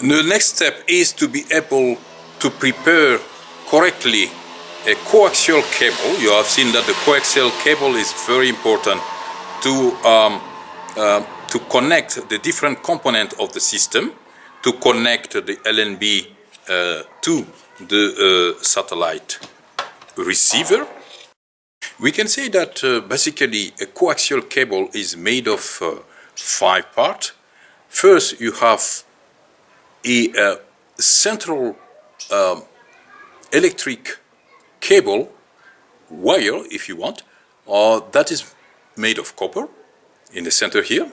The next step is to be able to prepare correctly a coaxial cable. You have seen that the coaxial cable is very important to, um, uh, to connect the different components of the system, to connect the LNB uh, to the uh, satellite receiver. We can say that uh, basically a coaxial cable is made of uh, five parts. First, you have a, uh, central um, electric cable, wire if you want, or that is made of copper in the center here,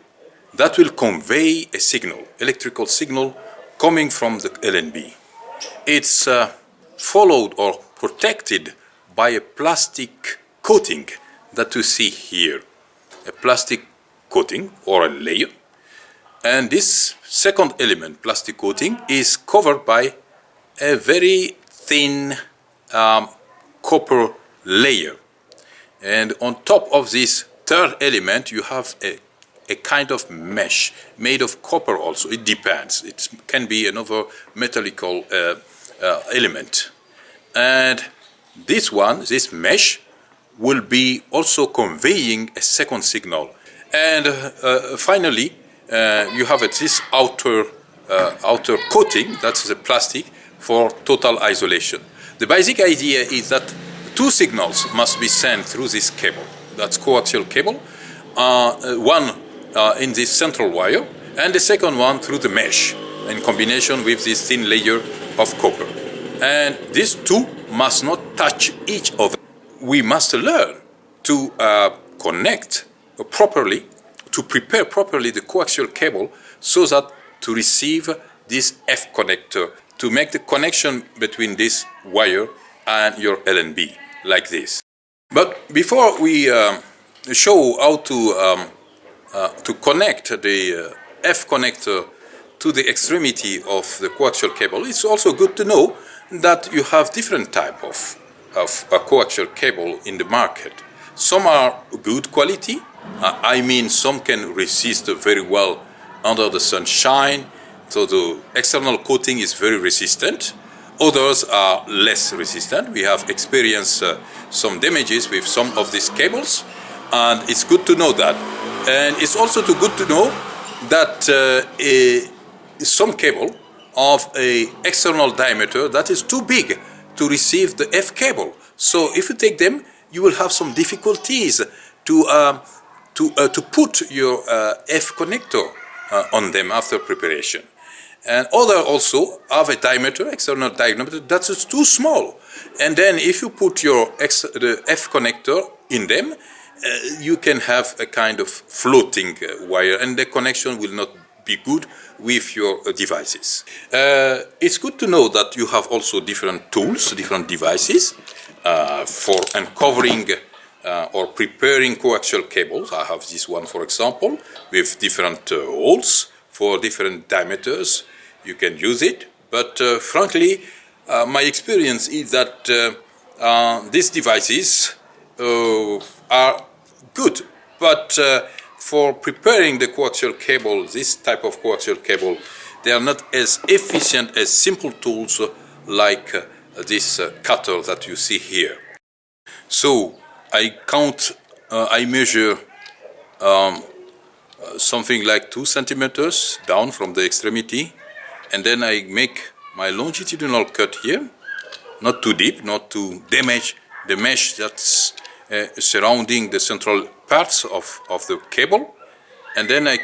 that will convey a signal, electrical signal coming from the LNB. It's uh, followed or protected by a plastic coating that you see here, a plastic coating or a layer. And this second element, plastic coating, is covered by a very thin um, copper layer. And on top of this third element, you have a, a kind of mesh made of copper also. It depends. It can be another metallical uh, uh, element. And this one, this mesh, will be also conveying a second signal. And uh, finally, uh, you have this outer, uh, outer coating, that's the plastic, for total isolation. The basic idea is that two signals must be sent through this cable. That's coaxial cable. Uh, one uh, in this central wire and the second one through the mesh in combination with this thin layer of copper. And these two must not touch each other. We must learn to uh, connect properly, to prepare properly the coaxial cable so that to receive this F connector to make the connection between this wire and your LNB, like this. But before we um, show how to, um, uh, to connect the uh, F connector to the extremity of the coaxial cable, it's also good to know that you have different type of, of coaxial cable in the market. Some are good quality, I mean some can resist very well under the sunshine, so the external coating is very resistant. Others are less resistant. We have experienced uh, some damages with some of these cables and it's good to know that. And it's also too good to know that uh, a, some cable of a external diameter that is too big to receive the F cable. So if you take them, you will have some difficulties to, uh, to, uh, to put your uh, F connector uh, on them after preparation. And other also have a diameter, external diameter, that is too small. And then if you put your X, the F connector in them, uh, you can have a kind of floating uh, wire and the connection will not be good with your devices. Uh, it's good to know that you have also different tools, different devices uh, for uncovering uh, or preparing coaxial cables. I have this one, for example, with different holes for different diameters you can use it. But uh, frankly, uh, my experience is that uh, these devices are good, but for preparing the coaxial cable, this type of coaxial cable, they are not as efficient as simple tools like uh, this uh, cutter that you see here. So I count, uh, I measure um, something like two centimeters down from the extremity and then I make my longitudinal cut here, not too deep, not to damage the mesh that's uh, surrounding the central parts of, of the cable, and then I,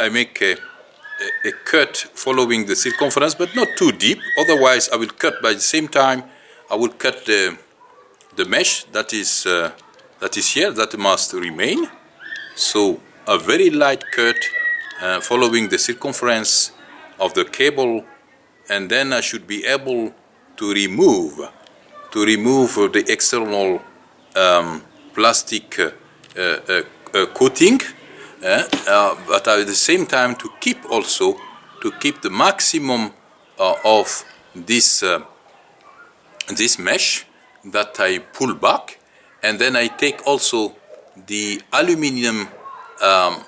I make a, a, a, cut following the circumference, but not too deep, otherwise I will cut by the same time, I will cut the, the mesh that is, uh, that is here, that must remain. So a very light cut uh, following the circumference of the cable and then I should be able to remove to remove the external um, plastic uh, uh, uh, coating uh, uh, but at the same time to keep also to keep the maximum of this this mesh that I pull back and then I take also the aluminium um,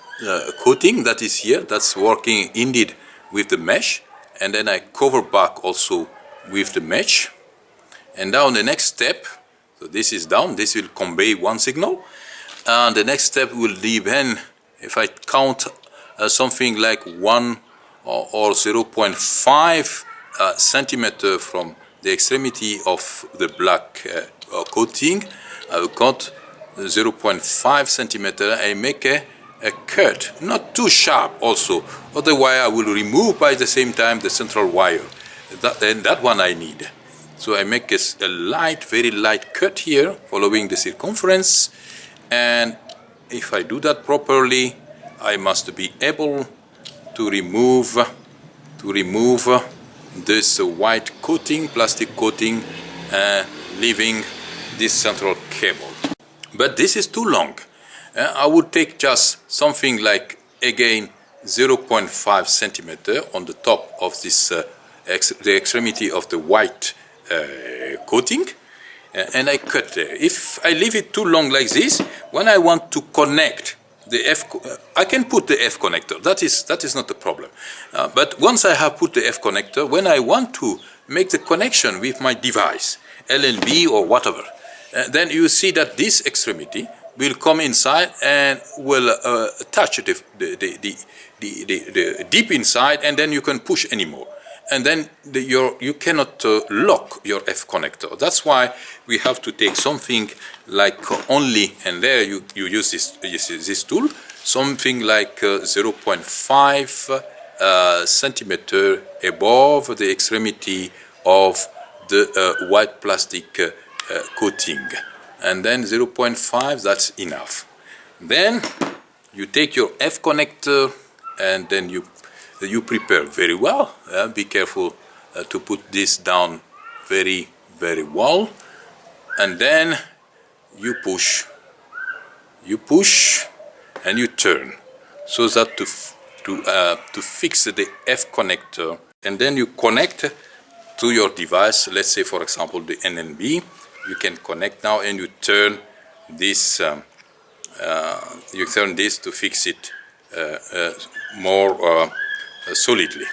coating that is here that's working indeed with the mesh. And then I cover back also with the mesh. And now the next step so this is down this will convey one signal. And the next step will be depend if I count uh, something like 1 or, or 0.5 uh, centimeter from the extremity of the black uh, coating I will cut 0.5 centimeter I make a, a cut. Not too sharp also. Otherwise I will remove by the same time the central wire. That, and that one I need. So I make a, a light very light cut here following the circumference. And if I do that properly I must be able to remove to remove this white coating plastic coating uh, leaving this central cable but this is too long uh, I would take just something like again 0.5 centimeter on the top of this uh, ex the extremity of the white uh, coating and I cut there. If I leave it too long like this, when I want to connect the F, I can put the F connector. That is that is not the problem. Uh, but once I have put the F connector, when I want to make the connection with my device, LNB or whatever, uh, then you see that this extremity will come inside and will uh, touch the the, the, the, the, deep inside, and then you can push anymore and then the, your, you cannot uh, lock your F connector. That's why we have to take something like only, and there you, you use this, this, this tool, something like uh, 0.5 uh, centimeter above the extremity of the uh, white plastic uh, uh, coating. And then 0.5, that's enough. Then you take your F connector and then you you prepare very well. Uh, be careful uh, to put this down very, very well. And then you push, you push and you turn so that to, to, uh, to fix the F connector and then you connect to your device, let's say for example the LNB, you can connect now and you turn this, um, uh, you turn this to fix it uh, uh, more uh, solidly.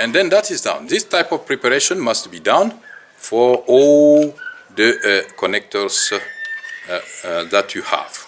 And then that is done. This type of preparation must be done for all the connectors that you have.